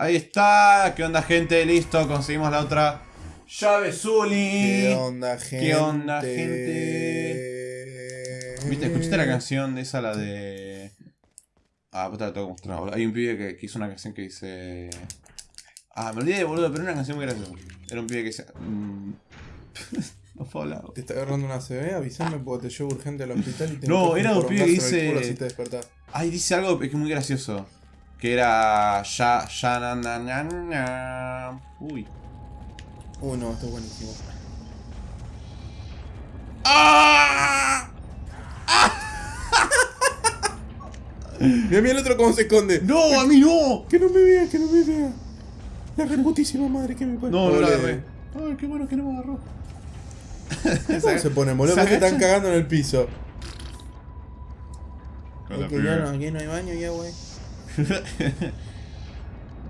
Ahí está. ¿Qué onda, gente? Listo, conseguimos la otra llave Zully. ¿Qué onda, gente? ¿Qué onda, gente? ¿Viste? ¿Escuchaste la canción de esa, la de. Ah, puta, la tengo que mostrar. boludo. Hay un pibe que, que hizo una canción que dice. Ah, me olvidé, boludo, pero era una canción muy graciosa. Era un pibe que dice. mm, no puedo hablar. ¿Te está agarrando una CB? Avísame porque te llevo urgente al hospital y te No, era un pibe que dice-. Ay, dice algo que es muy gracioso. Que era. Ya. Ya. Na, na, na, na. Uy. Uy, no, esto es buenísimo. ¡Ah! Mira, mira el otro cómo se esconde. ¡No, a mí no! Que no me vea, que no me vea. La reputísima madre que me pone. No, no la agarré. Ay, qué bueno que no me agarró. ¿Cómo se pone, boludo? ¿Se están cagando en el piso. Que ya no, aquí no hay baño ya, güey.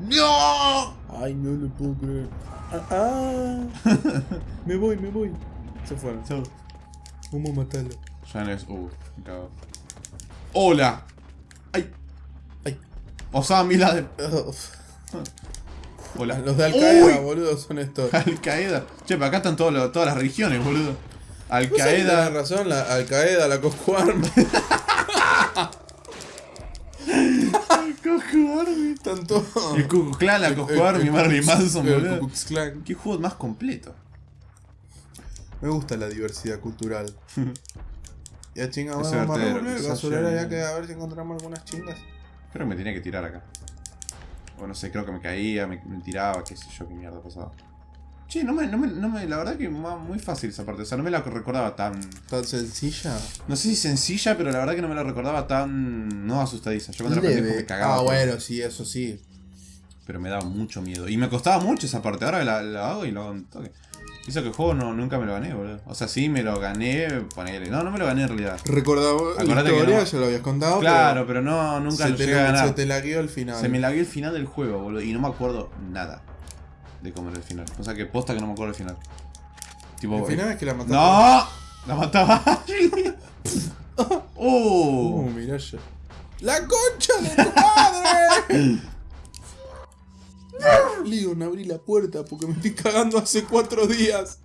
¡No! Ay, no lo puedo creer. Ah, ah. me voy, me voy. Se fueron. Chau. Vamos a matarlo. Ya no es. Uh, me cago. ¡Hola! ¡Ay! Ay. Osama Laden. Uf. Hola. Los de Al Qaeda, boludo, son estos. Al Qaeda. Che, pero acá están todos los- todas las religiones, boludo. Al ¿Vos sabés que tenés Qaeda. razón, la Al Qaeda, la Cosco Todos. El Ku Klan, la el- Marilyn Manson, el boludo. Qué juego más completo. Me gusta la diversidad cultural. Ya chinga, Es vamos a volver. Basurera ya- ya que a ver si encontramos algunas chingas. Creo que me tenía que tirar acá. O no sé, creo que me caía, me, me tiraba, qué sé yo, qué mierda pasaba. Che, no me, no me, no me, la verdad que muy fácil esa parte. O sea, no me la recordaba tan. Tan sencilla. No sé si sencilla, pero la verdad que no me la recordaba tan. No asustadiza. Yo cuando era pendejo me cagaba. Ah, todo. bueno, sí, eso sí. Pero me daba mucho miedo. Y me costaba mucho esa parte. Ahora la, la hago y lo hago toque. Hizo que el juego no, nunca me lo gané, boludo. O sea, sí me lo gané, ponele. No, no me lo gané en realidad. Recordaba la Acordate que historia, no. ya lo habías contado. Claro, pero no, nunca se lo te, llegué a ganar. se te lagueó al final. Se me lagué el final del juego, boludo. Y no me acuerdo nada de cómo era el final. O sea que posta que no me acuerdo el final. Tipo. Al final es que la mataste. ¡No! La mataba Ashley. Uh, ¡Oh! mirá ya. ¡La concha de tu madre! Leon, abrí la puerta porque me estoy cagando hace cuatro días.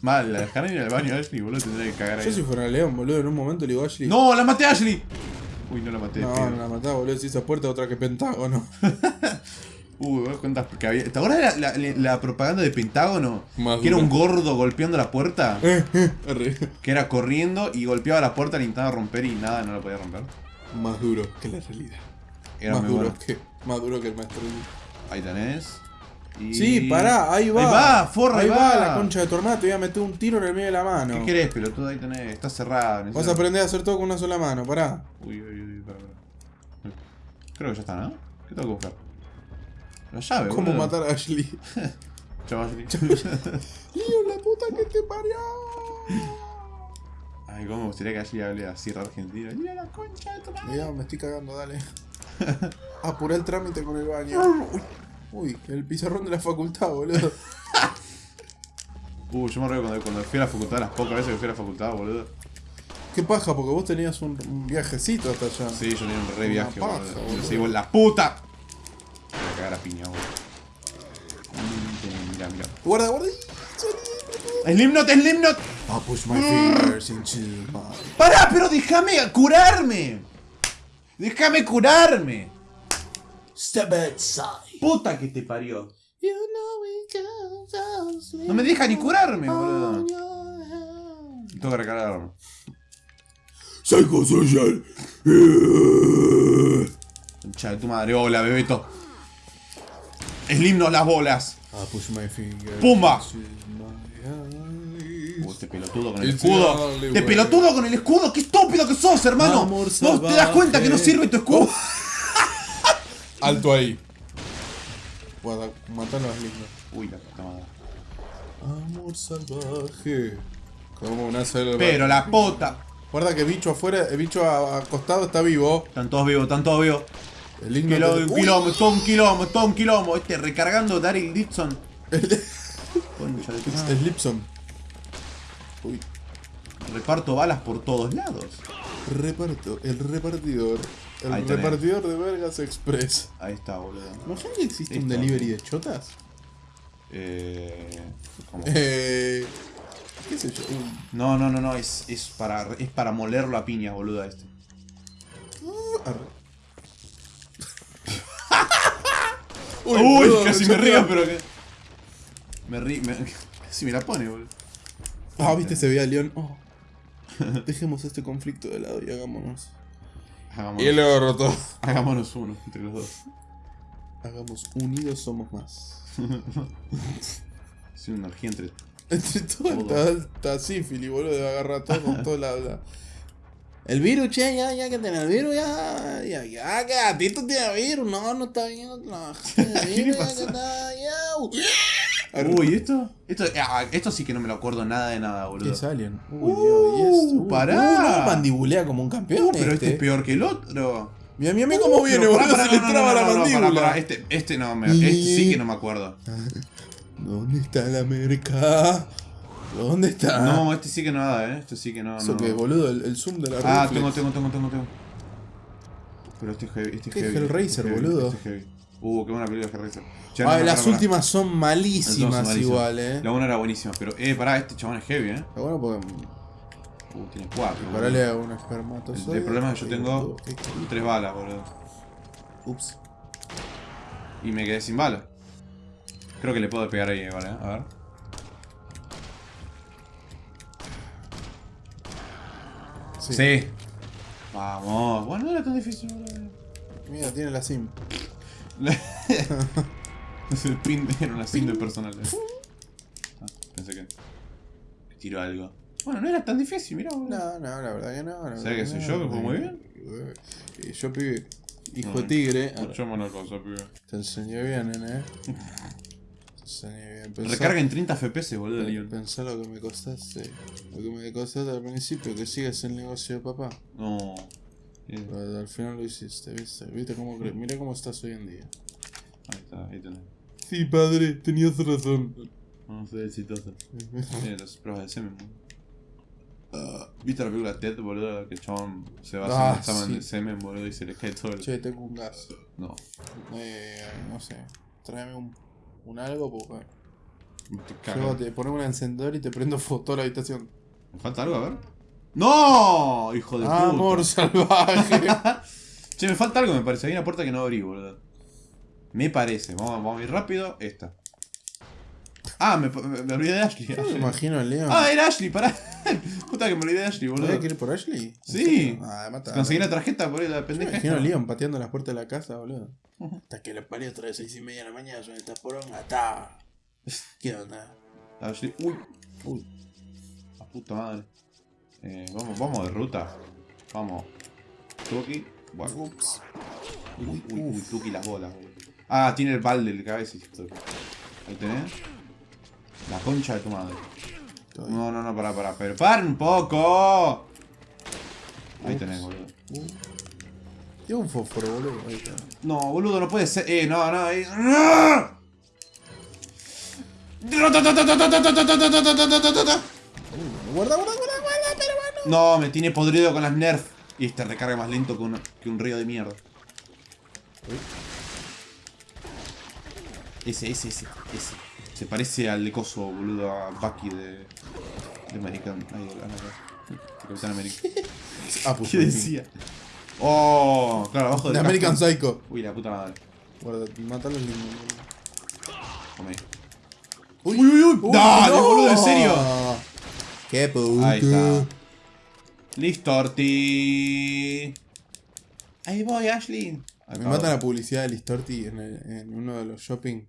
Mal, la dejaron ir al baño a Ashley, boludo. Tendría que cagar Yo ahí. si fuera León, boludo, en un momento le digo a Ashley. ¡No! ¡La maté a Ashley! Uy, no la maté. No, no la mataba, boludo. Si esa puerta otra que Pentágono. Vos cuentas porque había. ¿Te acuerdas de la, la- la propaganda de Pentágono? Más que era un gordo golpeando la puerta. Eh, eh. Que era corriendo y golpeaba la puerta, la intentaba romper y nada, no la podía romper. Más duro que la realidad. Era más duro bueno. que. Más duro que el maestro. Ahí tenés. Y... Sí, pará, ahí va. Ahí va, forra, ahí va. va la concha de tu hermana, te voy a meter un tiro en el medio de la mano. ¿Qué querés, pelotudo? Ahí tenés. Está cerrado. Vas a necesito- aprender a hacer todo con una sola mano, pará. Uy, uy, uy, para, para. Creo que ya está, ¿no? ¿Qué tengo que buscar? La llave, ¿Cómo boludo. matar a Ashley? Chau, Ashley. Leon, la puta que te parió. Ay, cómo me gustaría que Ashley hable así argentino. Mira la concha de tu madre. Mira, me estoy cagando, dale. Apuré el trámite con el baño. Uy, el pizarrón de la facultad, boludo. Uh, yo me acuerdo cuando, cuando fui a la facultad, las pocas veces que fui a la facultad, boludo. Qué paja, porque vos tenías un, un viajecito hasta allá. Sí, yo tenía un re Una viaje, paja, boludo. boludo. Yo seguí, la puta. Piña, boludo. Mira, mira. Guarda, guarda. ¡Slipknot, Slipknot! I push my fingers into my... ¡Pará, pero déjame curarme! ¡Déjame curarme! Step outside. ¡Puta que te parió! You know No me deja ni curarme, boludo. Tengo que recargarme. Psychosocial. Concha de tu madre, hola, bebeto. Slipknot las bolas. My fingers ¡Pumba! Uh, este pelotudo con el escudo. the only ¡Este way. pelotudo con el escudo! ¡Qué estúpido que sos, hermano! ¿No te das cuenta que no sirve tu escudo? Alto ahí. Guarda, matalo a Slipknot. Uy, la puta madre. Amor salvaje. Como una selva. Pero la puta. Guarda que bicho afuera, el bicho a- acostado está vivo. Están todos vivos, están todos vivos. El te- un Uy, quilombo, todo un quilombo, todo un quilombo. Este recargando Daryl Dixon. Concha de. Slipson. Uy. Reparto balas por todos lados. Reparto, el repartidor. El Ahí tenés. repartidor de Vergas Express. Ahí está, boludo. ¿Imagínate que existe un delivery de chotas? Eh, ¿cómo? Eh. ¿Qué sé yo? No, no, no, no, es, es, para, es para molerlo a piñas, boludo, este. Arre. Uy, casi me río, pero que... Me río, me... casi me la pone, boludo. Ah, viste, se veía León. Oh. Dejemos este conflicto de lado y hagámonos. Hagámonos, luego roto. hagámonos uno entre los dos. Hagamos unidos somos más. Es una energía entre... Entre todo Todo. está, está sífilis, boludo, de agarrar todo con todo la, la- El virus, che, ya, ya que tiene el virus, ya, ya, ya, que a ti tú tienes virus, no, no está bien, no, ¿Qué virus, ya que está, ya. Uy, ¿esto? Esto, ah, esto sí que no me lo acuerdo nada de nada, ¿Qué boludo. es Alien? Uy, Uh, Dios. Uy, pará. uh, no, mandibulea como un campeón. Uh, pero este es peor que el otro. Mira, mira, mira cómo viene, boludo, se le traba no, la no, no, mandíbula. Este, este no, me, este sí que no me acuerdo. ¿Dónde está la merca? ¿Dónde está? No, este sí que nada, eh. Este sí que no. Eso no. que, boludo, el, el zoom de la Ah, reflex. tengo, tengo, tengo, tengo, tengo. Pero este es heavy, este es ¿Qué heavy. Hellraiser, este boludo? Este es heavy. Uh, qué buena película de Hellraiser. No, no, las pará, pará. últimas son malísimas son malísimas. igual, eh. La una era buenísima, pero eh, pará, este chabón es heavy, eh. Está bueno porque Uh, tiene cuatro. parale a un El, espermatozoide. el problema es que yo tengo tres balas, boludo. Ups. Y me quedé sin balas. Creo que le puedo pegar ahí, vale, a ver. Sí. Sí. Vamos. Bueno, no era tan difícil. Mira, tiene la sim. Es el pin, era una pin de personal. eh. Ah, pensé que, tiró algo. Bueno, no era tan difícil, mirá, boludo. No, no, la verdad que no. ¿Sabes que soy no. yo, que juego muy bien? Y yo, pibe, hijo tigre. Cosa, pibe. Te enseñé bien, nene. Bien. Pensá- Recarga en 30 FPS, boludo, Leon. Pensá lo que me costaste. Lo que me costaste al principio, que sigas el negocio de papá. No. Pero al final lo hiciste, ¿viste? ¿Viste cómo cre- Mira cómo estás hoy en día. Ahí está, ahí tenés. Sí, padre, tenías razón. No, soy exitoso. Eh, las pruebas de semen. Ah, ¿Viste la película Ted, boludo? Que el chabón se va a hacer Ah, examen sí. de semen, boludo, y se le cae todo el... Che, tengo un gas. No. Eh, no sé. Tráeme un, un algo, porque. Yo te ponemos un encendedor y te prendo fuego toda la habitación. ¿Me falta algo? A ver. ¡No! Hijo de puta. Amor salvaje. Che, me falta algo, me parece. Hay una puerta que no abrí, boludo. Me parece. Vamos, vamos a ir rápido. Esta. Ah, me, me, me olvidé de Ashley. Yo me imagino al León. Ah, era Ashley, pará. Puta que me olvidé de Ashley, ¿Voy boludo. a ir por Ashley? Sí. Ah, mata. Conseguí la tarjeta por ahí, la me pendeja. imagino a. Leon pateando las puertas de la casa, boludo. Hasta que lo parió otra vez seis y media de la mañana, suena esta poronga, está. ¿Qué onda? Ashley. Uy. Uy. La puta madre. Eh, vamos, vamos de ruta. Vamos. Tuki. Bueno. Ups. Uy, uy, uy, Tuki las bolas, boludo. Ah, tiene el balde de cabeza. hijo de- Ahí tenés. La concha de tu madre. No, no, no, pará, pará. Pero ¡para un poco! Ahí tenés, boludo. Tiene un fósforo, boludo. Ahí está. No, boludo, no puede ser. Eh, no, no. eh, ¡No! Uh, guarda, guarda, guarda, guarda, bueno. No, me tiene podrido con las nerf. Y este recarga más lento que un, que un río de mierda. Ese, ese, ese, ese. Se parece al de coso, boludo, a Bucky de. de American. Ay, de, de Capitán América. Ah, pues. ¿Qué decía? Oh, claro, abajo De del American casco. Psycho. Uy, la puta madre. Guarda, mata a los niños. Come. Uy, uy, uy. Dale, boludo, en serio. Qué puto. Ahí está. Listo, Orti. Ahí voy, Ashley. Me mata la publicidad de Listorti en, el- en uno de los shopping.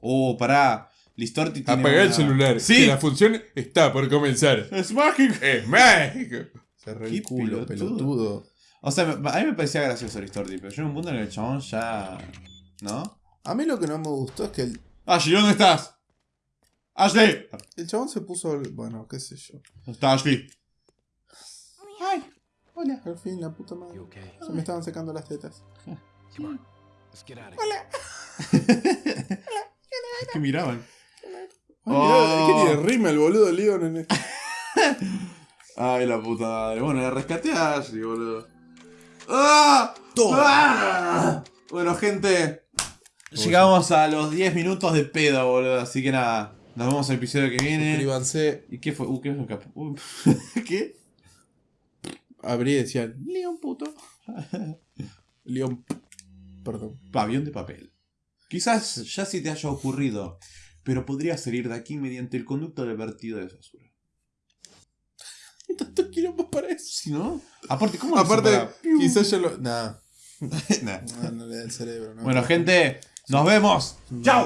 Oh, pará. Listorti tiene Apaga el celular. Sí. Que la función está por comenzar. Es mágico. ¡Es mágico! Qué el culo, pelotudo. pelotudo. O sea, a mí me parecía gracioso Listorti, pero yo en un punto en el que el chabón ya... ¿No? A mí lo que no me gustó es que el, Ashley, ¿dónde estás? Ashley. el chabón se puso. Bueno, qué sé yo. ¿Dónde está Ashley? Ay, hola. Al fin, la puta madre. Okay? Se me estaban secando las tetas. Come on. Que miraban. Oh. ¿Qué tiene Rimmel, boludo, Leon? En el... Ay, la puta madre. Bueno, la rescaté a Ashley, boludo. ¡Ah! ¡Ah! Bueno, gente. Llegamos a los 10 minutos de pedo, boludo. Así que nada. Nos vemos el episodio que viene. Suscríbanse. ¿Y qué fue? Uh, ¿qué fue? Uh, ¿Qué? Abrí y decía, León puto. León. Perdón. Avión de papel. Quizás ya se te haya ocurrido, pero podrías salir de aquí mediante el conducto del vertido de basura. Tanto quiero para eso. Si no, aparte, ¿cómo Aparte, quizás yo lo. Nah. Nah. No, no le da el cerebro. no. Bueno, gente, nos vemos. ¡Chao!